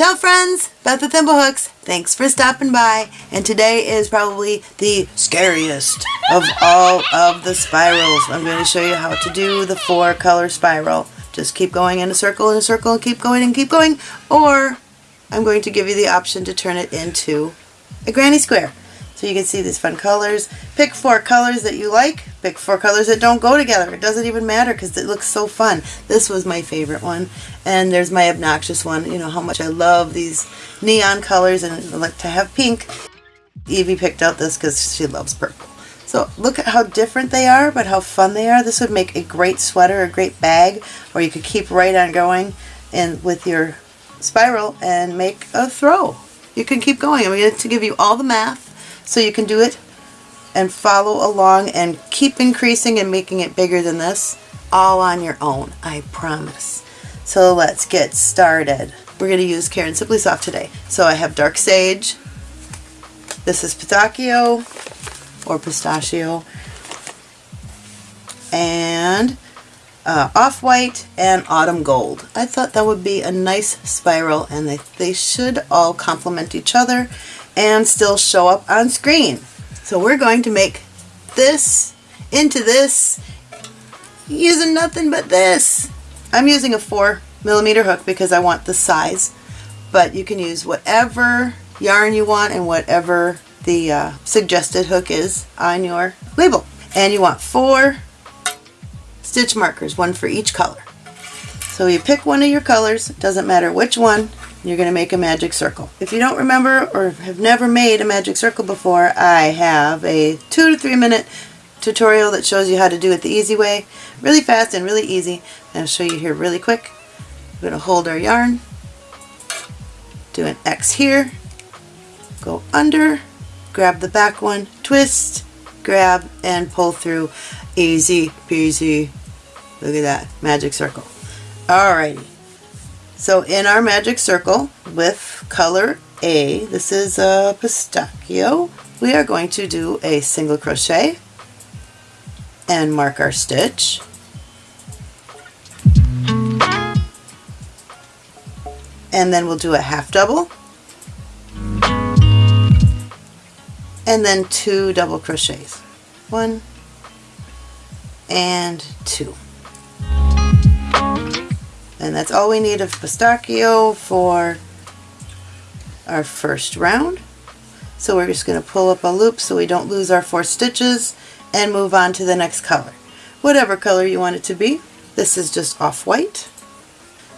Ciao friends, Beth with Thimblehooks. Thanks for stopping by. And today is probably the scariest of all of the spirals. I'm going to show you how to do the four color spiral. Just keep going in a circle in a circle and keep going and keep going. Or I'm going to give you the option to turn it into a granny square. So you can see these fun colors. Pick four colors that you like. Pick four colors that don't go together. It doesn't even matter because it looks so fun. This was my favorite one. And there's my obnoxious one. You know how much I love these neon colors and I like to have pink. Evie picked out this because she loves purple. So look at how different they are, but how fun they are. This would make a great sweater, a great bag, or you could keep right on going and with your spiral and make a throw. You can keep going. I'm going to give you all the math so you can do it and follow along and keep increasing and making it bigger than this all on your own, I promise. So let's get started. We're going to use Caron Simply Soft today. So I have Dark Sage, this is Pistachio or Pistachio, and uh, Off-White and Autumn Gold. I thought that would be a nice spiral and they, they should all complement each other and still show up on screen. So we're going to make this into this using nothing but this. I'm using a 4 millimeter hook because I want the size, but you can use whatever yarn you want and whatever the uh, suggested hook is on your label. And you want four stitch markers, one for each color. So you pick one of your colors, doesn't matter which one, you're going to make a magic circle. If you don't remember or have never made a magic circle before, I have a two to three minute tutorial that shows you how to do it the easy way. Really fast and really easy. I'll show you here really quick. We're going to hold our yarn, do an X here, go under, grab the back one, twist, grab, and pull through. Easy peasy. Look at that, magic circle. Alrighty. So in our magic circle with color A, this is a pistachio, we are going to do a single crochet and mark our stitch. And then we'll do a half double and then two double crochets. One and two. And that's all we need of pistachio for our first round. So we're just going to pull up a loop so we don't lose our four stitches and move on to the next color. Whatever color you want it to be. This is just off-white.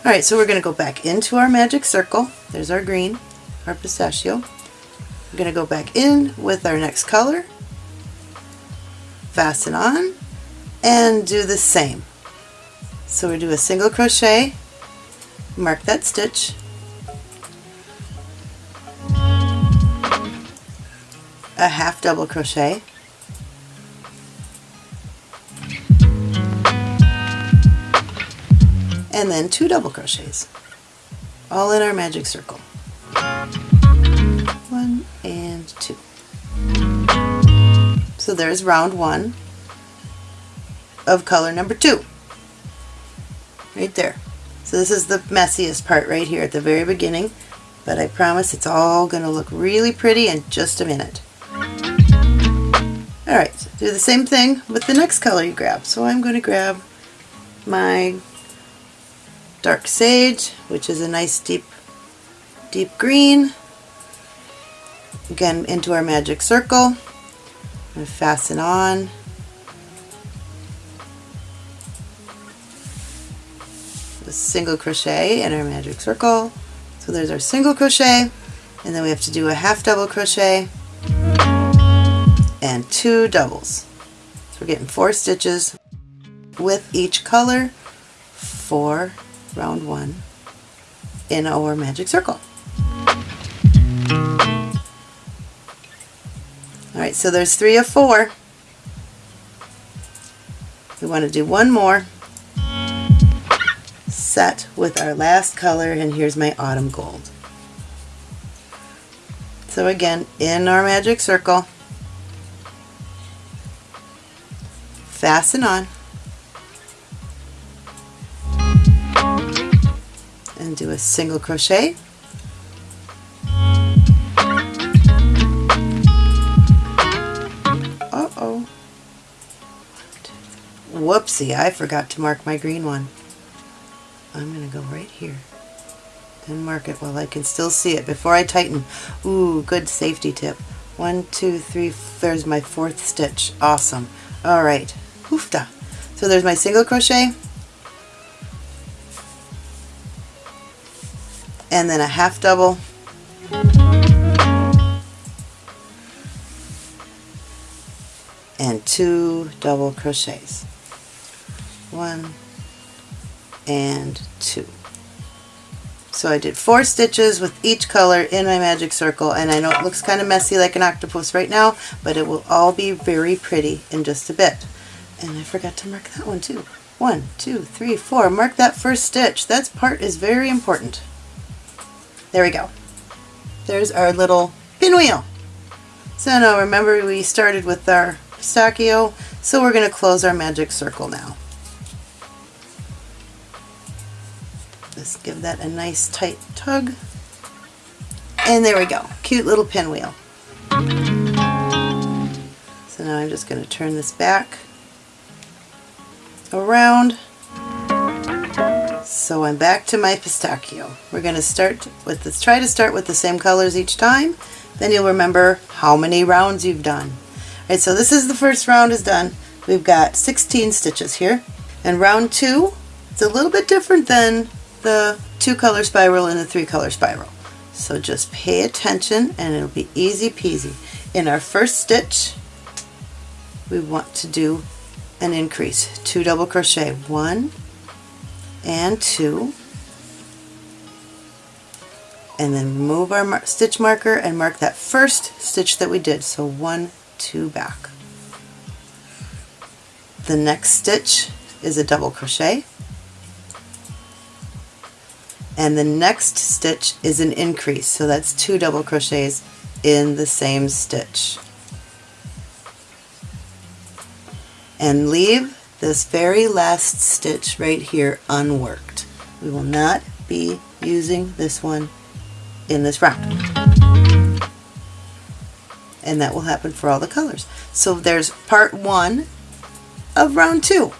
Alright, so we're going to go back into our magic circle. There's our green, our pistachio. We're going to go back in with our next color, fasten on, and do the same. So we do a single crochet, mark that stitch, a half double crochet, and then two double crochets, all in our magic circle. One and two. So there's round one of color number two right there. So this is the messiest part right here at the very beginning, but I promise it's all going to look really pretty in just a minute. Alright, so do the same thing with the next color you grab. So I'm going to grab my dark sage, which is a nice deep, deep green. Again, into our magic circle. And fasten on a single crochet in our magic circle. So there's our single crochet and then we have to do a half double crochet and two doubles. So we're getting four stitches with each color for round one in our magic circle. Alright, so there's three of four. We want to do one more set with our last color and here's my autumn gold. So again, in our magic circle, fasten on and do a single crochet. Oh whoopsie I forgot to mark my green one. I'm going to go right here and mark it while I can still see it before I tighten. Ooh, good safety tip. One, two, three, there's my fourth stitch. Awesome. All right, hoofda. So there's my single crochet, and then a half double, and two double crochets. One and two. So I did four stitches with each color in my magic circle and I know it looks kind of messy like an octopus right now but it will all be very pretty in just a bit. And I forgot to mark that one too. One, two, three, four. Mark that first stitch. That part is very important. There we go. There's our little pinwheel. So now remember we started with our pistachio so we're going to close our magic circle now. Just give that a nice tight tug. And there we go. Cute little pinwheel. So now I'm just going to turn this back around. So I'm back to my pistachio. We're going to start with this. Try to start with the same colors each time. Then you'll remember how many rounds you've done. All right, so this is the first round is done. We've got 16 stitches here. And round two, it's a little bit different than the two color spiral and the three color spiral. So just pay attention and it'll be easy peasy. In our first stitch, we want to do an increase. Two double crochet, one and two. And then move our mar stitch marker and mark that first stitch that we did. So one, two back. The next stitch is a double crochet and the next stitch is an increase. So that's two double crochets in the same stitch. And leave this very last stitch right here unworked. We will not be using this one in this round and that will happen for all the colors. So there's part one of round two.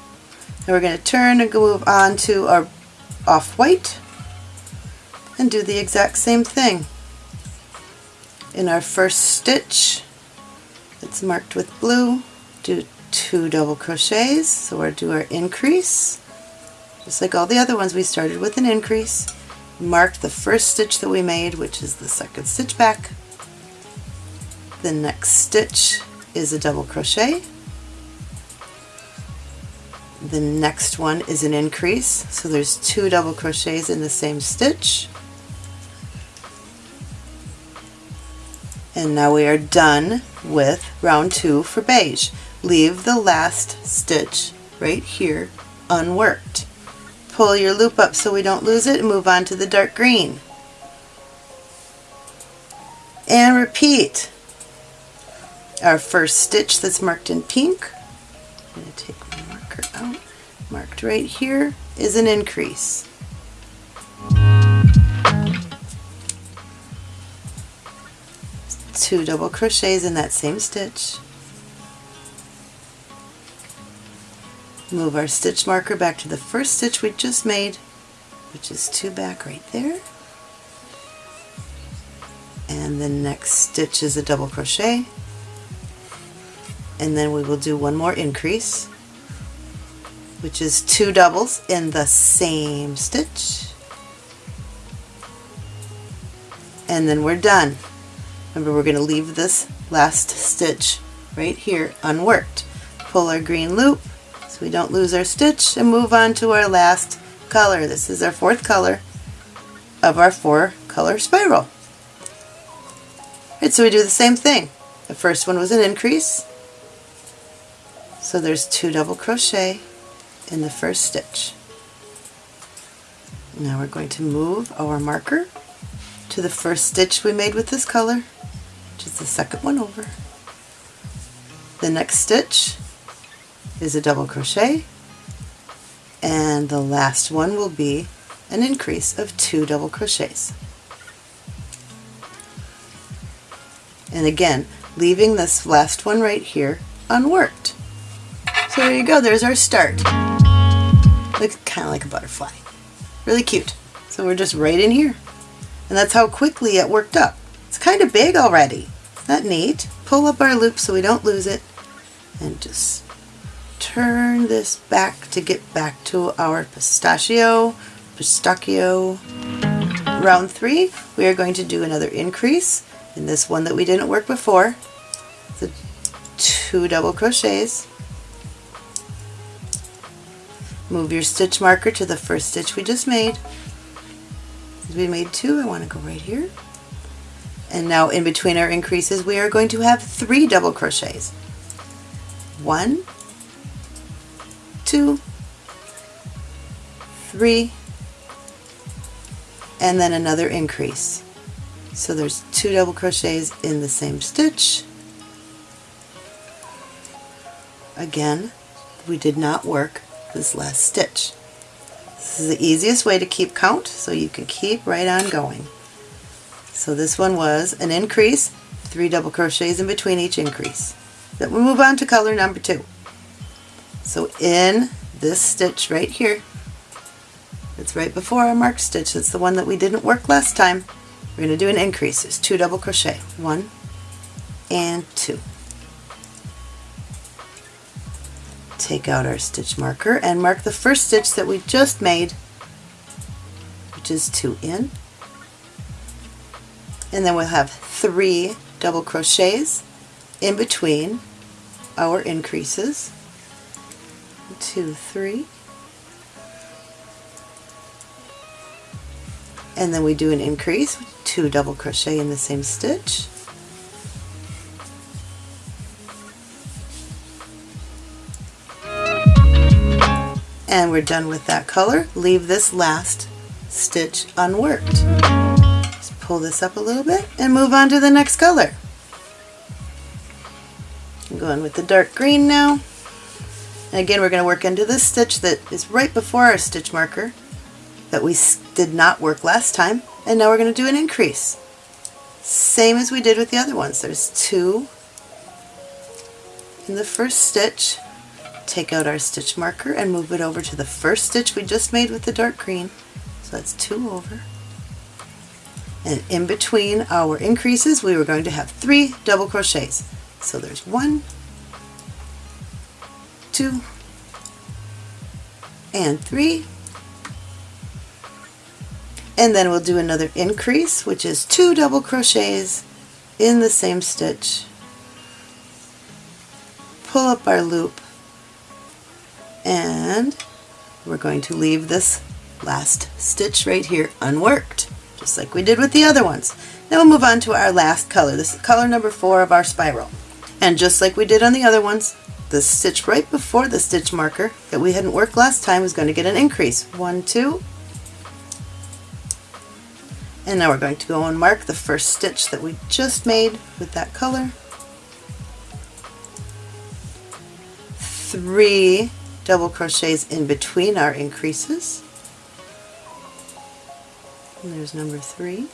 And we're going to turn and go on to our off-white and do the exact same thing. In our first stitch, it's marked with blue, do two double crochets, so we'll do our increase. Just like all the other ones, we started with an increase, mark the first stitch that we made, which is the second stitch back. The next stitch is a double crochet. The next one is an increase, so there's two double crochets in the same stitch. And now we are done with round two for beige. Leave the last stitch right here unworked. Pull your loop up so we don't lose it and move on to the dark green. And repeat. Our first stitch that's marked in pink, I'm going to take my marker out, marked right here, is an increase. Two double crochets in that same stitch. Move our stitch marker back to the first stitch we just made, which is two back right there. And the next stitch is a double crochet. And then we will do one more increase, which is two doubles in the same stitch. And then we're done. Remember we're going to leave this last stitch right here unworked. Pull our green loop so we don't lose our stitch and move on to our last color. This is our fourth color of our four color spiral. Right, so we do the same thing. The first one was an increase. So there's two double crochet in the first stitch. Now we're going to move our marker to the first stitch we made with this color is the second one over. The next stitch is a double crochet and the last one will be an increase of two double crochets. And again, leaving this last one right here unworked. So there you go, there's our start. Looks kind of like a butterfly. Really cute. So we're just right in here. And that's how quickly it worked up. It's kind of big already. That neat? Pull up our loop so we don't lose it. And just turn this back to get back to our pistachio, pistachio. Round three, we are going to do another increase in this one that we didn't work before. The two double crochets. Move your stitch marker to the first stitch we just made. We made two, I want to go right here. And now in between our increases we are going to have three double crochets. One, two, three, and then another increase. So there's two double crochets in the same stitch. Again, we did not work this last stitch. This is the easiest way to keep count so you can keep right on going. So this one was an increase, three double crochets in between each increase. Then we move on to color number two. So in this stitch right here, it's right before our mark stitch, it's the one that we didn't work last time, we're going to do an increase. It's two double crochet. One and two. Take out our stitch marker and mark the first stitch that we just made, which is two in. And then we'll have three double crochets in between our increases. Two, three. And then we do an increase two double crochet in the same stitch and we're done with that color leave this last stitch unworked pull this up a little bit and move on to the next color I'm going with the dark green now and again we're going to work into this stitch that is right before our stitch marker that we did not work last time and now we're going to do an increase. Same as we did with the other ones. There's two in the first stitch. Take out our stitch marker and move it over to the first stitch we just made with the dark green. So that's two over. And in between our increases we were going to have three double crochets. So there's one, two, and three. And then we'll do another increase which is two double crochets in the same stitch. Pull up our loop. And we're going to leave this last stitch right here unworked just like we did with the other ones. Now we'll move on to our last color. This is color number four of our spiral. And just like we did on the other ones the stitch right before the stitch marker that we hadn't worked last time is going to get an increase. One two. And now we're going to go and mark the first stitch that we just made with that color. Three double crochets in between our increases. And there's number three.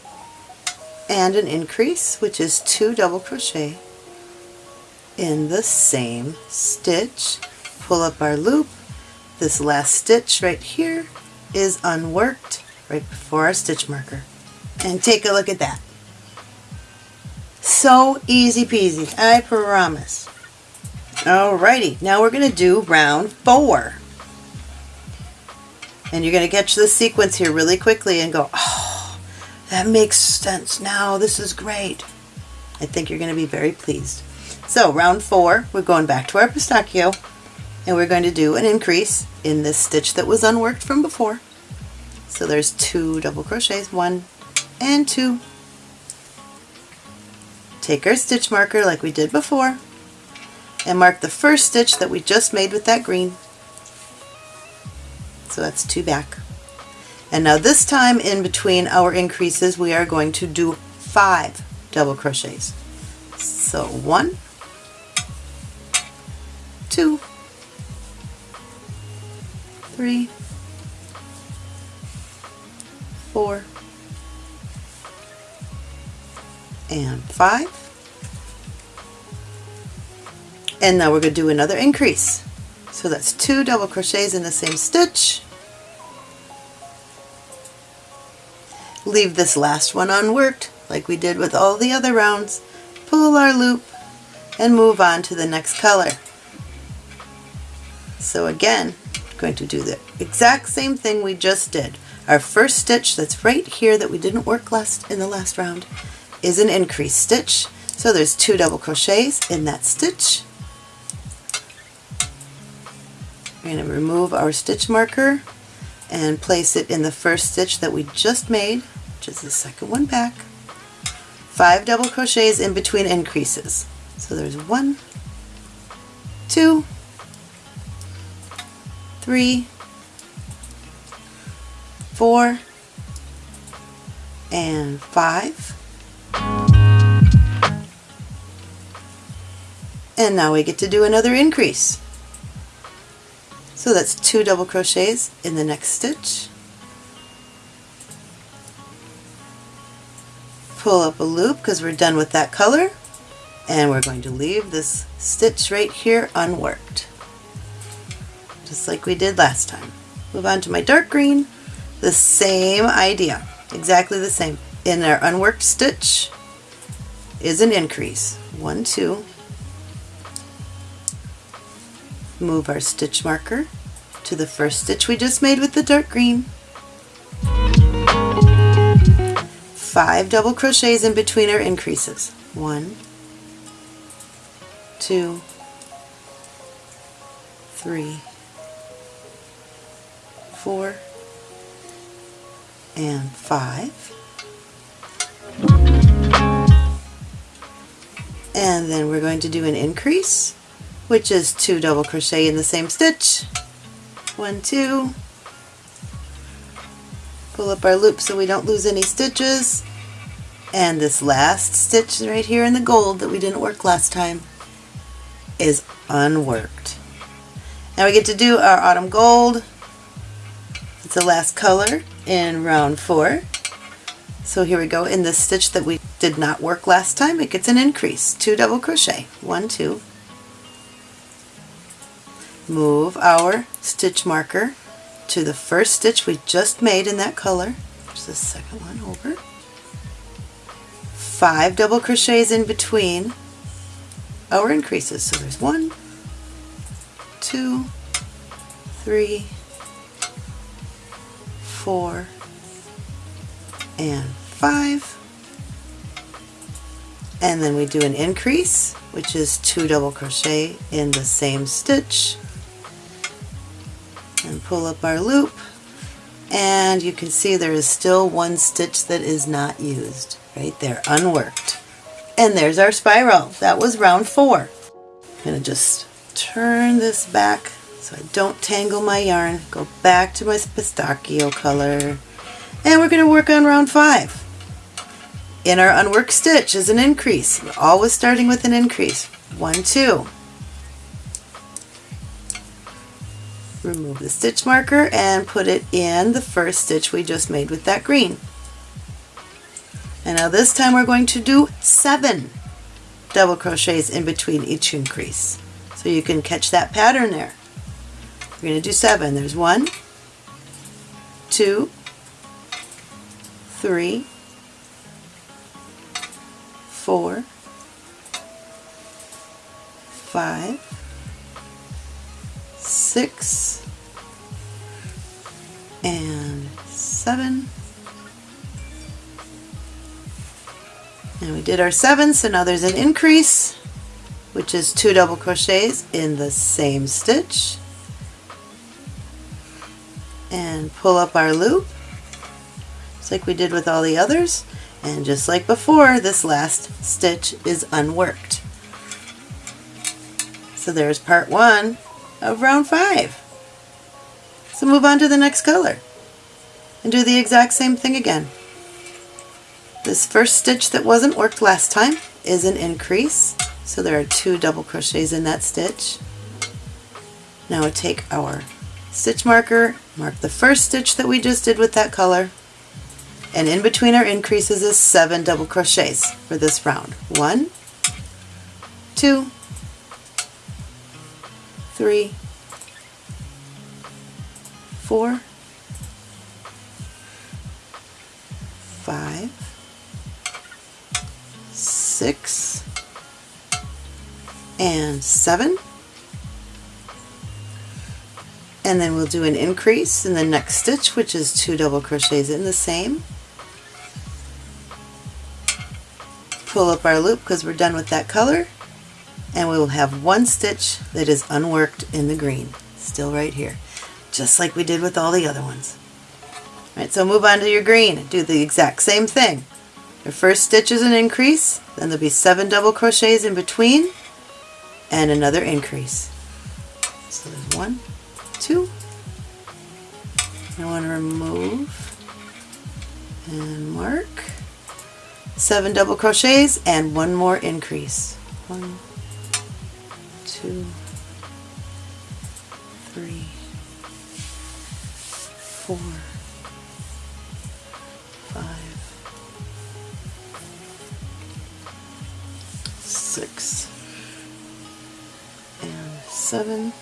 And an increase, which is two double crochet in the same stitch. Pull up our loop. This last stitch right here is unworked right before our stitch marker and take a look at that. So easy peasy, I promise. Alrighty, now we're going to do round four. And you're going to catch the sequence here really quickly and go, oh, that makes sense now. This is great. I think you're going to be very pleased. So round four, we're going back to our pistachio and we're going to do an increase in this stitch that was unworked from before. So there's two double crochets, one, and two. Take our stitch marker like we did before and mark the first stitch that we just made with that green. So that's two back. And now this time in between our increases we are going to do five double crochets. So one, two, three, four, and 5. And now we're going to do another increase. So that's two double crochets in the same stitch. Leave this last one unworked like we did with all the other rounds. Pull our loop and move on to the next color. So again, going to do the exact same thing we just did. Our first stitch that's right here that we didn't work last in the last round is an increase stitch. So there's two double crochets in that stitch. We're going to remove our stitch marker and place it in the first stitch that we just made, which is the second one back. Five double crochets in between increases. So there's one, two, three, four, and five. And now we get to do another increase. So that's two double crochets in the next stitch. Pull up a loop because we're done with that color and we're going to leave this stitch right here unworked just like we did last time. Move on to my dark green, the same idea, exactly the same. In our unworked stitch is an increase, one, two, move our stitch marker to the first stitch we just made with the dark green. Five double crochets in between our increases. One, two, three, four, and five. And then we're going to do an increase which is two double crochet in the same stitch. One, two. Pull up our loop so we don't lose any stitches. And this last stitch right here in the gold that we didn't work last time is unworked. Now we get to do our autumn gold. It's the last color in round four. So here we go in this stitch that we did not work last time. It gets an increase, two double crochet, one, two, move our stitch marker to the first stitch we just made in that color. There's the second one over. Five double crochets in between our increases. So there's one, two, three, four, and five. And then we do an increase, which is two double crochet in the same stitch and pull up our loop and you can see there is still one stitch that is not used. Right there unworked. And there's our spiral. That was round four. I'm to just turn this back so I don't tangle my yarn. Go back to my pistachio color. And we're to work on round five. In our unworked stitch is an increase. We're always starting with an increase. One two remove the stitch marker and put it in the first stitch we just made with that green. And now this time we're going to do seven double crochets in between each increase. So you can catch that pattern there. We're going to do seven. There's one, two, three, four, five, six, and seven. And we did our seven, so now there's an increase, which is two double crochets in the same stitch. And pull up our loop, just like we did with all the others. And just like before, this last stitch is unworked. So there's part one of round five. So move on to the next color and do the exact same thing again. This first stitch that wasn't worked last time is an increase. So there are two double crochets in that stitch. Now take our stitch marker, mark the first stitch that we just did with that color, and in between our increases is seven double crochets for this round. One, two, three, four, five, six, and seven. And then we'll do an increase in the next stitch, which is two double crochets in the same. Pull up our loop because we're done with that color. And we will have one stitch that is unworked in the green, still right here, just like we did with all the other ones. All right, so move on to your green. Do the exact same thing. Your first stitch is an increase, then there'll be seven double crochets in between, and another increase. So there's one, two. I want to remove and mark. Seven double crochets and one more increase. One, two, three, four, five, six, and seven.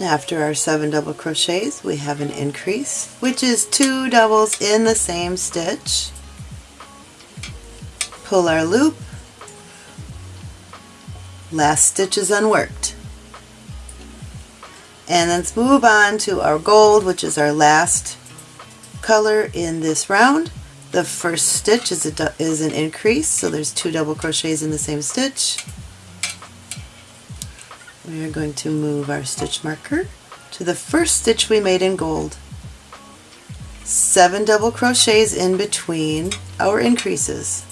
After our seven double crochets, we have an increase, which is two doubles in the same stitch. Pull our loop. Last stitch is unworked. And let's move on to our gold, which is our last color in this round. The first stitch is, a, is an increase, so there's two double crochets in the same stitch. We are going to move our stitch marker to the first stitch we made in gold. Seven double crochets in between our increases.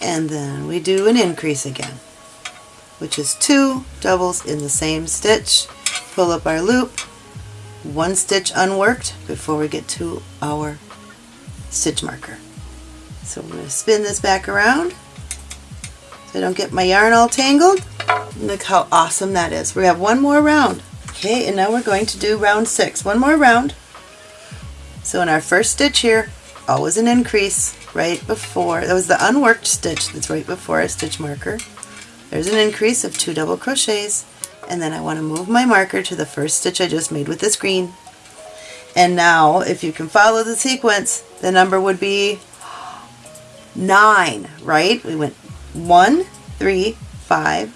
And then we do an increase again which is two doubles in the same stitch. Pull up our loop. One stitch unworked before we get to our stitch marker. So I'm going to spin this back around so I don't get my yarn all tangled. Look how awesome that is. We have one more round. Okay and now we're going to do round six. One more round so in our first stitch here always an increase right before, that was the unworked stitch that's right before our stitch marker. There's an increase of two double crochets and then I want to move my marker to the first stitch I just made with this green. And now if you can follow the sequence, the number would be 9, right? We went one, three, five,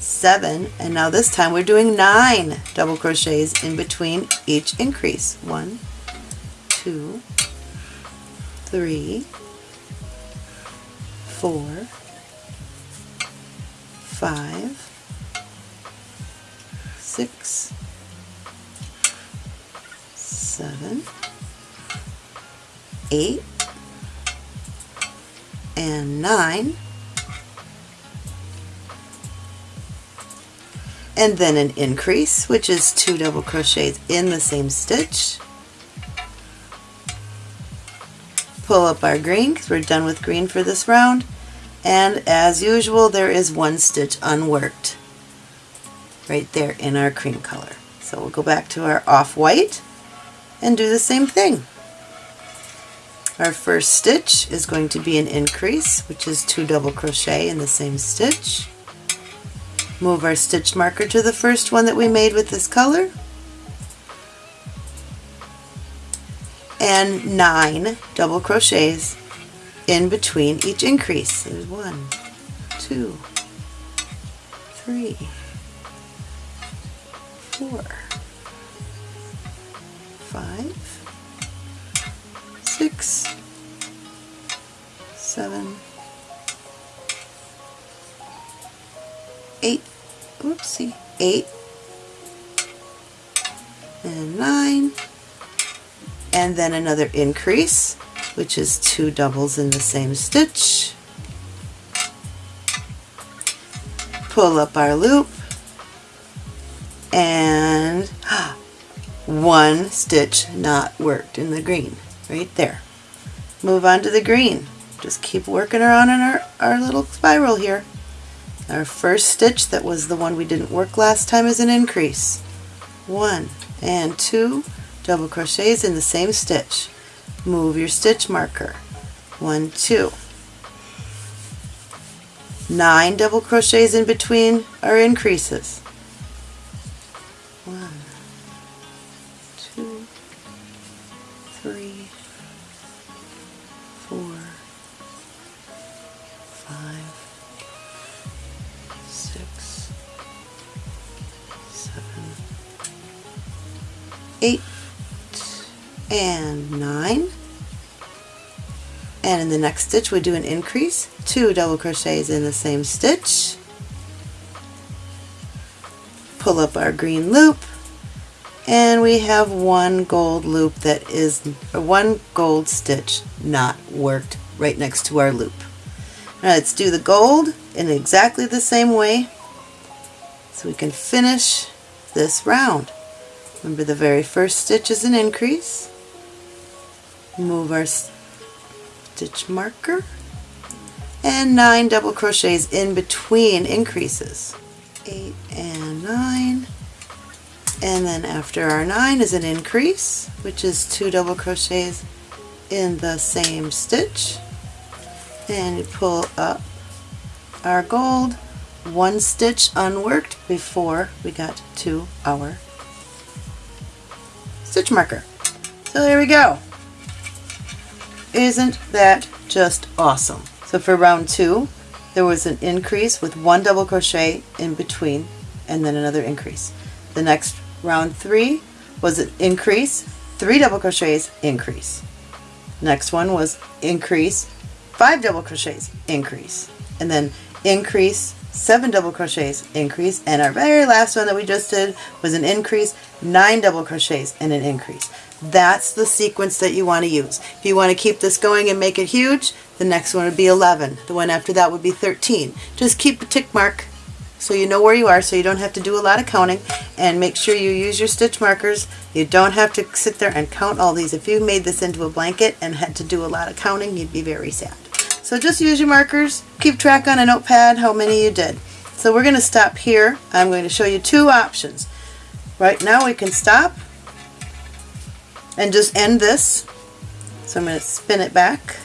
seven, and now this time we're doing 9 double crochets in between each increase. One, two, three, four, five, six, seven, eight, and nine. And then an increase, which is two double crochets in the same stitch. Pull up our green because we're done with green for this round and as usual there is one stitch unworked right there in our cream color. So we'll go back to our off-white and do the same thing. Our first stitch is going to be an increase, which is two double crochet in the same stitch. Move our stitch marker to the first one that we made with this color and nine double crochets in between each increase. There's one, two, three, four, five, six, seven, eight, oopsie, eight, and nine, and then another increase which is two doubles in the same stitch. Pull up our loop. And one stitch not worked in the green right there. Move on to the green. Just keep working around in our, our little spiral here. Our first stitch that was the one we didn't work last time is an increase. One and two double crochets in the same stitch. Move your stitch marker. One, two. Nine double crochets in between are increases. The next stitch we do an increase, two double crochets in the same stitch, pull up our green loop, and we have one gold loop that is one gold stitch not worked right next to our loop. Now let's do the gold in exactly the same way so we can finish this round. Remember the very first stitch is an increase. Move our stitch marker and nine double crochets in between increases. Eight and nine and then after our 9 is an increase which is two double crochets in the same stitch and pull up our gold one stitch unworked before we got to our stitch marker. So there we go. Isn't that just awesome? So for round two there was an increase with one double crochet in between and then another increase. The next round three was an increase, three double crochets, increase. Next one was increase, five double crochets, increase. And then increase, seven double crochets, increase. And our very last one that we just did was an increase, nine double crochets, and an increase. That's the sequence that you want to use. If you want to keep this going and make it huge, the next one would be 11. The one after that would be 13. Just keep a tick mark so you know where you are so you don't have to do a lot of counting and make sure you use your stitch markers. You don't have to sit there and count all these. If you made this into a blanket and had to do a lot of counting you'd be very sad. So just use your markers. Keep track on a notepad how many you did. So we're going to stop here. I'm going to show you two options. Right now we can stop and just end this so I'm going to spin it back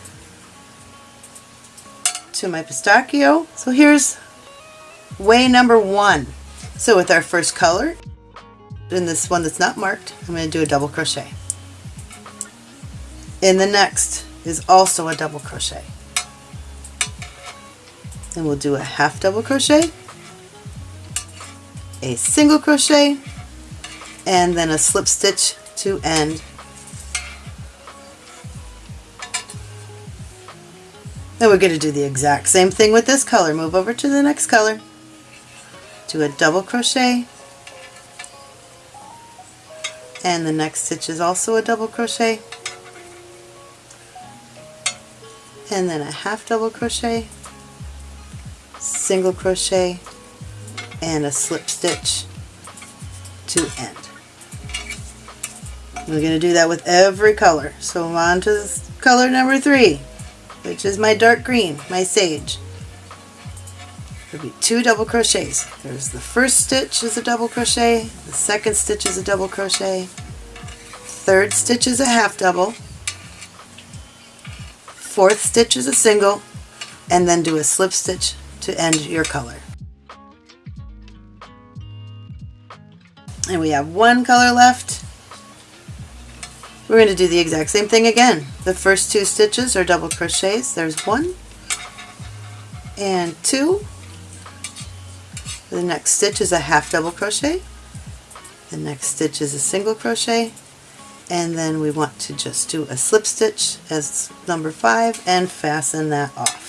to my pistachio so here's way number one. So with our first color, in this one that's not marked, I'm going to do a double crochet. In the next is also a double crochet. Then we'll do a half double crochet, a single crochet, and then a slip stitch to end. Then we're going to do the exact same thing with this color. Move over to the next color do a double crochet and the next stitch is also a double crochet and then a half double crochet single crochet and a slip stitch to end. We're going to do that with every color. So on to color number three, which is my dark green, my sage there'll be two double crochets. There's the first stitch is a double crochet, the second stitch is a double crochet, third stitch is a half double, fourth stitch is a single, and then do a slip stitch to end your color. And we have one color left. We're going to do the exact same thing again. The first two stitches are double crochets. There's one and two the next stitch is a half double crochet. The next stitch is a single crochet. And then we want to just do a slip stitch as number five and fasten that off.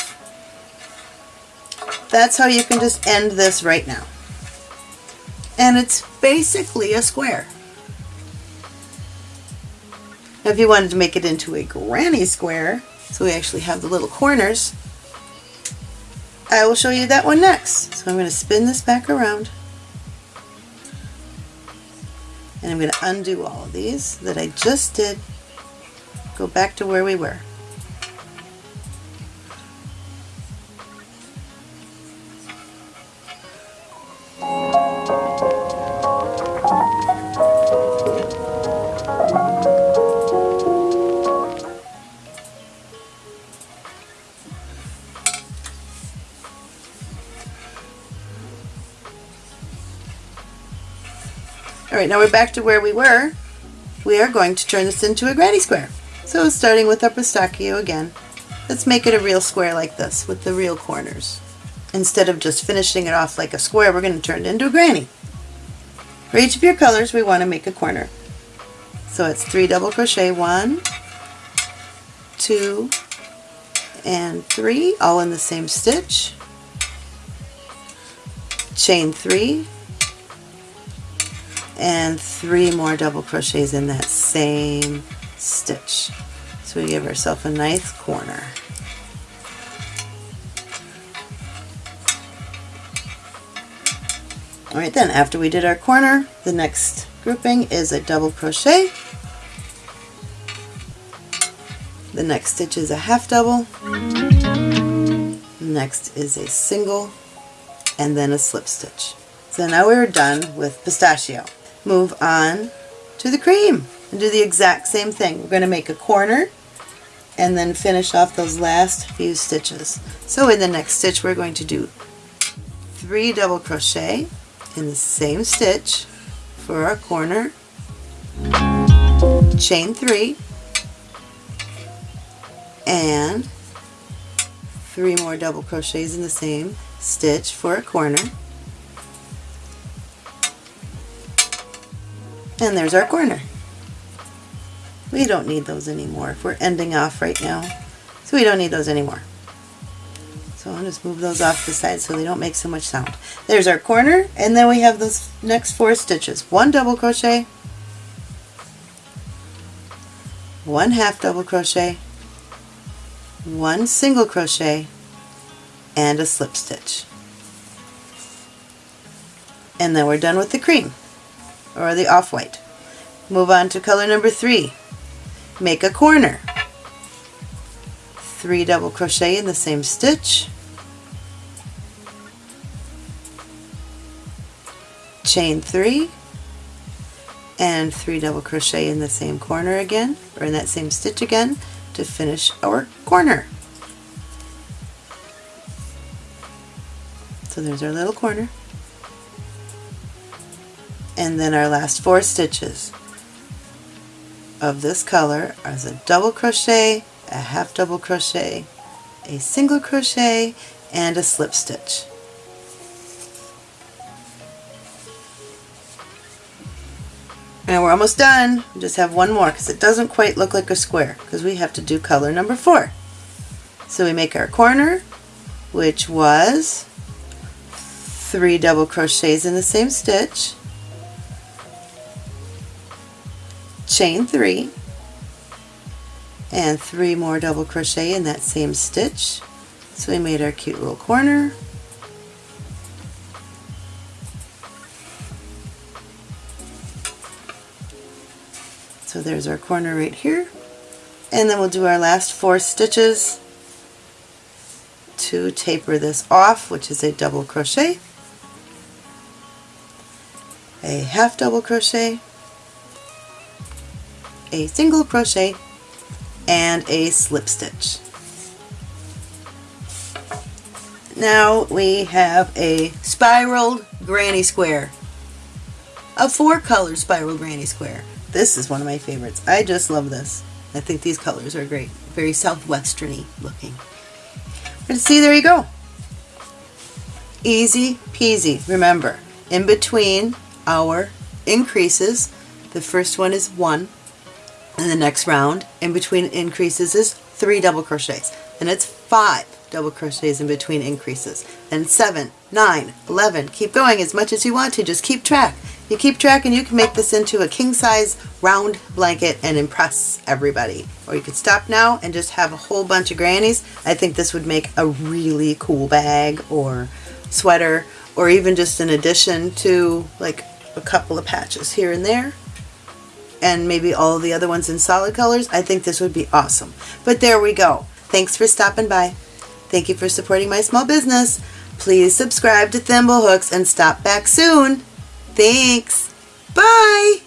That's how you can just end this right now. And it's basically a square. Now if you wanted to make it into a granny square, so we actually have the little corners, I will show you that one next. So I'm going to spin this back around. And I'm going to undo all of these that I just did. Go back to where we were. Alright, now we're back to where we were. We are going to turn this into a granny square. So starting with our pistachio again, let's make it a real square like this with the real corners. Instead of just finishing it off like a square, we're going to turn it into a granny. For each of your colors, we want to make a corner. So it's three double crochet, one, two, and three, all in the same stitch. Chain three, and three more double crochets in that same stitch. So we give ourselves a nice corner. Alright then, after we did our corner, the next grouping is a double crochet. The next stitch is a half double. Next is a single and then a slip stitch. So now we're done with pistachio. Move on to the cream and do the exact same thing. We're going to make a corner and then finish off those last few stitches. So in the next stitch we're going to do three double crochet in the same stitch for our corner, chain three, and three more double crochets in the same stitch for a corner. And there's our corner. We don't need those anymore if we're ending off right now. So we don't need those anymore. So I'll just move those off the side so they don't make so much sound. There's our corner and then we have those next four stitches. One double crochet, one half double crochet, one single crochet, and a slip stitch. And then we're done with the cream or the off-white. Move on to color number three. Make a corner. Three double crochet in the same stitch. Chain three and three double crochet in the same corner again or in that same stitch again to finish our corner. So there's our little corner and then our last four stitches of this color is a double crochet, a half double crochet, a single crochet, and a slip stitch. And we're almost done. We just have one more because it doesn't quite look like a square because we have to do color number four. So we make our corner, which was three double crochets in the same stitch, chain three and three more double crochet in that same stitch. So we made our cute little corner. So there's our corner right here. And then we'll do our last four stitches to taper this off which is a double crochet. A half double crochet a single crochet and a slip stitch. Now we have a spiraled granny square. A four color spiral granny square. This is one of my favorites. I just love this. I think these colors are great. Very southwesterny looking. But see, there you go. Easy peasy. Remember, in between our increases, the first one is one, in the next round in between increases is three double crochets. And it's five double crochets in between increases. And seven nine eleven. Keep going as much as you want to. Just keep track. You keep track and you can make this into a king size round blanket and impress everybody. Or you could stop now and just have a whole bunch of grannies. I think this would make a really cool bag or sweater or even just an addition to like a couple of patches here and there and maybe all the other ones in solid colors, I think this would be awesome. But there we go. Thanks for stopping by. Thank you for supporting my small business. Please subscribe to Thimblehooks and stop back soon. Thanks. Bye.